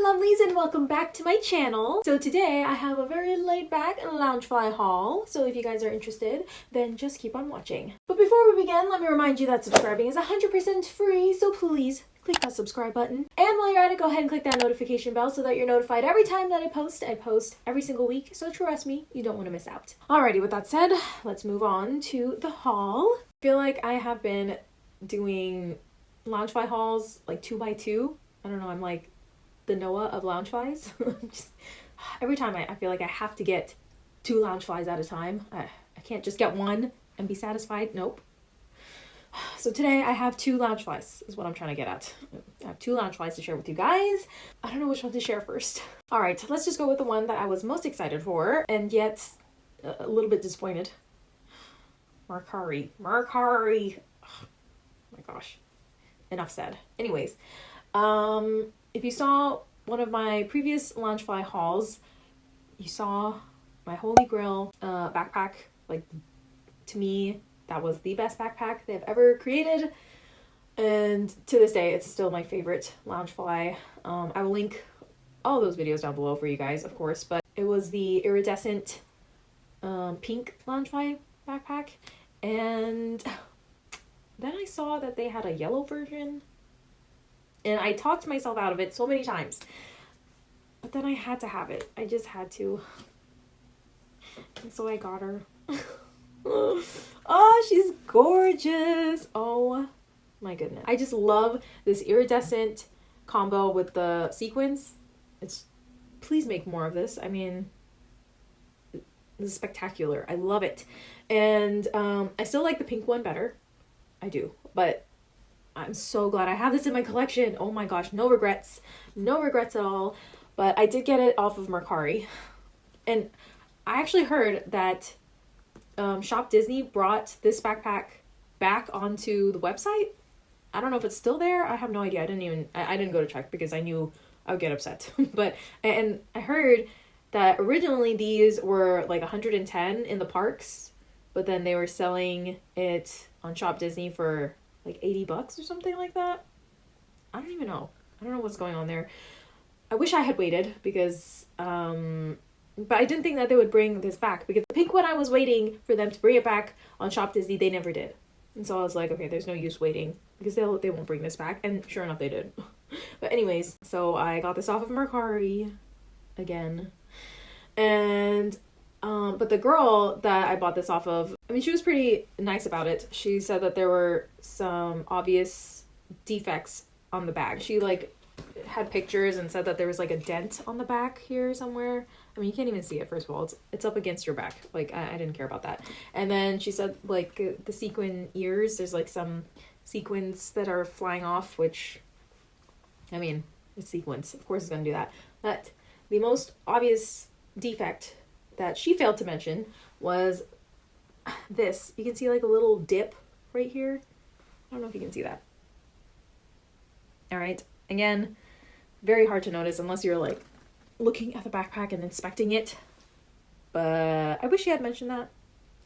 my lovelies and welcome back to my channel. So today I have a very laid back Loungefly haul. So if you guys are interested, then just keep on watching. But before we begin, let me remind you that subscribing is 100% free. So please click that subscribe button. And while you're at it, go ahead and click that notification bell so that you're notified every time that I post. I post every single week. So trust me, you don't want to miss out. Alrighty, with that said, let's move on to the haul. I feel like I have been doing Loungefly hauls like two by two. I don't know, I'm like the Noah of Loungeflies. just every time I, I feel like I have to get two Loungeflies at a time. I, I can't just get one and be satisfied. Nope. So today I have two Loungeflies is what I'm trying to get at. I have two Loungeflies to share with you guys. I don't know which one to share first. All right, let's just go with the one that I was most excited for and yet a little bit disappointed. Mercari. Mercari. Oh my gosh. Enough said. Anyways, um, if you saw one of my previous Loungefly hauls, you saw my Holy Grail uh, backpack. Like, to me, that was the best backpack they've ever created. And to this day, it's still my favorite Loungefly. Um, I will link all those videos down below for you guys, of course, but it was the iridescent um, pink Loungefly backpack. And then I saw that they had a yellow version. And I talked myself out of it so many times. But then I had to have it. I just had to. And so I got her. oh, she's gorgeous. Oh my goodness. I just love this iridescent combo with the sequins. It's please make more of this. I mean, this is spectacular. I love it. And um, I still like the pink one better. I do. But I'm so glad I have this in my collection. Oh my gosh, no regrets. No regrets at all. But I did get it off of Mercari. And I actually heard that um, Shop Disney brought this backpack back onto the website. I don't know if it's still there. I have no idea. I didn't even I, I didn't go to check because I knew I would get upset. but and I heard that originally these were like 110 in the parks, but then they were selling it on Shop Disney for like 80 bucks or something like that. I don't even know. I don't know what's going on there. I wish I had waited because um but I didn't think that they would bring this back because the pink one I was waiting for them to bring it back on Shop Disney, they never did. And so I was like, okay, there's no use waiting because they'll they won't bring this back. And sure enough they did. but anyways, so I got this off of Mercari again. And um but the girl that I bought this off of, I mean she was pretty nice about it. She said that there were some obvious defects on the bag. She like had pictures and said that there was like a dent on the back here somewhere. I mean, you can't even see it, first of all. It's, it's up against your back. Like, I, I didn't care about that. And then she said, like, uh, the sequin ears, there's like some sequins that are flying off, which, I mean, it's sequins. Of course, it's to do that. But the most obvious defect that she failed to mention was this. You can see like a little dip right here. I don't know if you can see that. All right. Again, very hard to notice unless you're like looking at the backpack and inspecting it. But I wish she had mentioned that,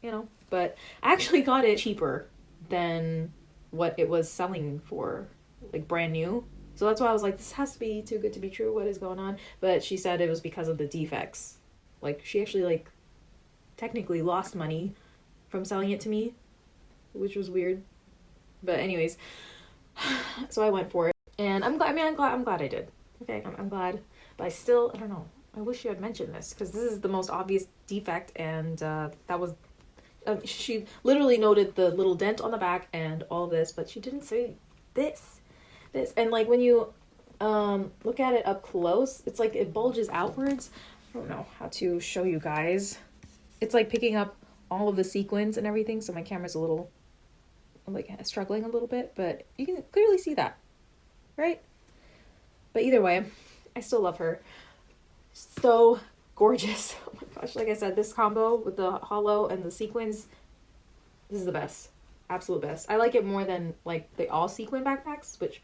you know. But I actually got it cheaper than what it was selling for, like brand new. So that's why I was like, this has to be too good to be true. What is going on? But she said it was because of the defects. Like she actually like technically lost money from selling it to me, which was weird. But anyways, so I went for it, and I'm glad. I mean, I'm glad. I'm glad I did. Okay, I'm, I'm glad. But I still, I don't know. I wish you had mentioned this because this is the most obvious defect, and uh, that was. Uh, she literally noted the little dent on the back and all this, but she didn't say this, this, and like when you um look at it up close, it's like it bulges outwards. I don't know how to show you guys. It's like picking up all of the sequins and everything, so my camera's a little like struggling a little bit, but you can clearly see that, right? But either way, I still love her. So gorgeous. Oh my gosh, like I said, this combo with the hollow and the sequins, this is the best. Absolute best. I like it more than like the all sequin backpacks, which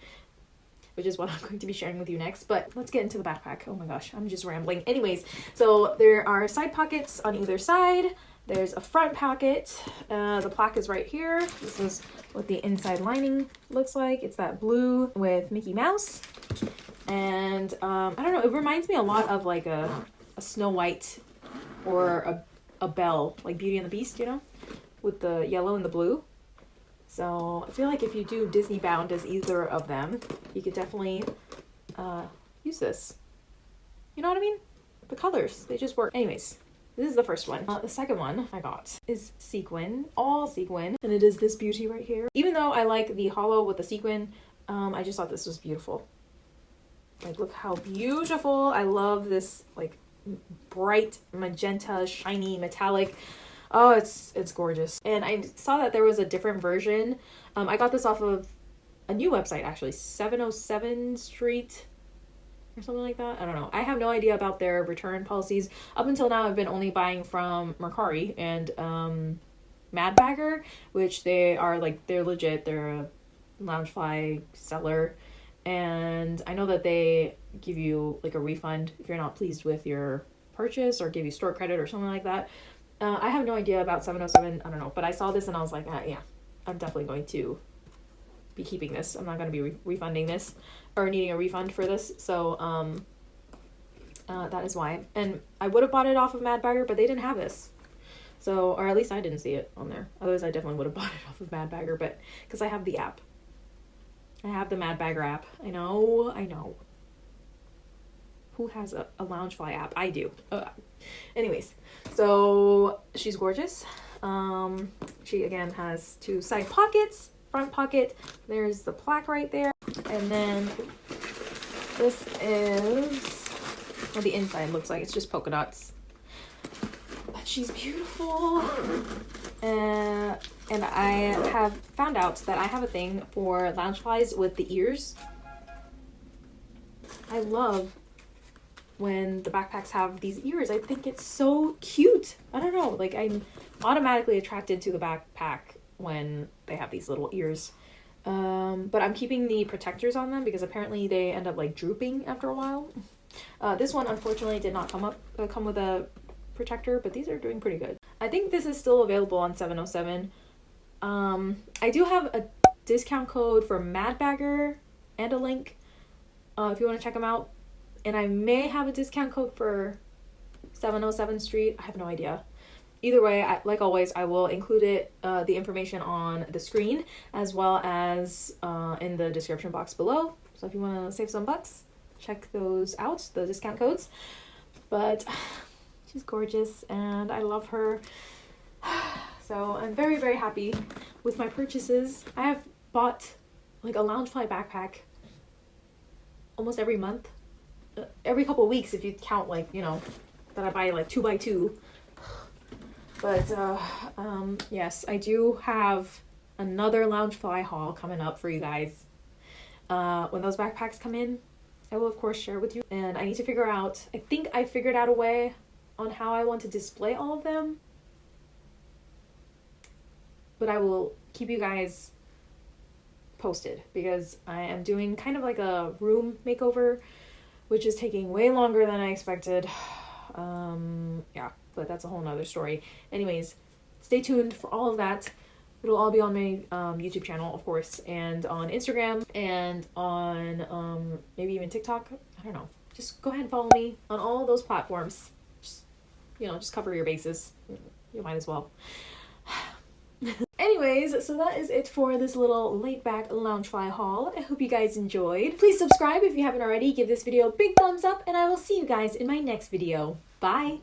which is what I'm going to be sharing with you next. But let's get into the backpack. Oh my gosh, I'm just rambling. Anyways, so there are side pockets on either side. There's a front pocket. Uh, the plaque is right here. This is what the inside lining looks like. It's that blue with Mickey Mouse. And um, I don't know, it reminds me a lot of like a, a Snow White or a, a Belle, like Beauty and the Beast, you know, with the yellow and the blue. So I feel like if you do Disney bound as either of them, you could definitely uh, use this. You know what I mean? The colors, they just work. Anyways, this is the first one. Uh, the second one I got is sequin, all sequin, and it is this beauty right here. Even though I like the hollow with the sequin, um, I just thought this was beautiful. Like, look how beautiful. I love this, like, bright magenta, shiny, metallic. Oh, it's it's gorgeous. And I saw that there was a different version. Um, I got this off of a new website, actually, 707 Street or something like that. I don't know. I have no idea about their return policies. Up until now, I've been only buying from Mercari and um, Mad Bagger, which they are like, they're legit. They're a Loungefly seller and I know that they give you like a refund if you're not pleased with your purchase or give you store credit or something like that. Uh, I have no idea about 707. I don't know, but I saw this and I was like, ah, yeah, I'm definitely going to be keeping this. I'm not going to be re- refunding this or needing a refund for this. So um, uh, that is why. And I would have bought it off of Mad Bagger, but they didn't have this. So, or at least I didn't see it on there. Otherwise, I definitely would have bought it off of Mad Bagger, but because I have the app. I have the Mad Bagger app. I know, I know. Who has a, a Loungefly app? I do. Uh, anyways, so she's gorgeous. Um, she again has two side pockets, front pocket. There's the plaque right there. And then this is what the inside looks like. It's just polka dots. But she's beautiful. Uh, and I have found out that I have a thing for Loungeflies with the ears. I love when the backpacks have these ears. I think it's so cute. I don't know, like I'm automatically attracted to the backpack when they have these little ears. Um, but I'm keeping the protectors on them because apparently they end up like drooping after a while. Uh, this one unfortunately did not come up uh, come with a protector, but these are doing pretty good. I think this is still available on 707. Um, I do have a discount code for Mad Bagger and a link uh, if you want to check them out. And I may have a discount code for 707 Street. I have no idea. Either way, I, like always, I will include it, uh, the information on the screen as well as uh, in the description box below. So if you want to save some bucks, check those out, the discount codes. But she's gorgeous and I love her. So I'm very, very happy with my purchases. I have bought like a Loungefly backpack almost every month. Every couple of weeks if you count like, you know, that I buy like two by two. But uh, um, yes, I do have another Loungefly haul coming up for you guys. Uh, when those backpacks come in, I will of course share with you. And I need to figure out, I think I figured out a way on how I want to display all of them but I will keep you guys posted because I am doing kind of like a room makeover, which is taking way longer than I expected. Um, yeah, but that's a whole nother story. Anyways, stay tuned for all of that. It'll all be on my um, YouTube channel, of course, and on Instagram and on um, maybe even TikTok. I don't know. Just go ahead and follow me on all those platforms. Just, you know, just cover your bases. You might as well. Anyways, so that is it for this little laid back Loungefly haul. I hope you guys enjoyed. Please subscribe if you haven't already, give this video a big thumbs up, and I will see you guys in my next video. Bye!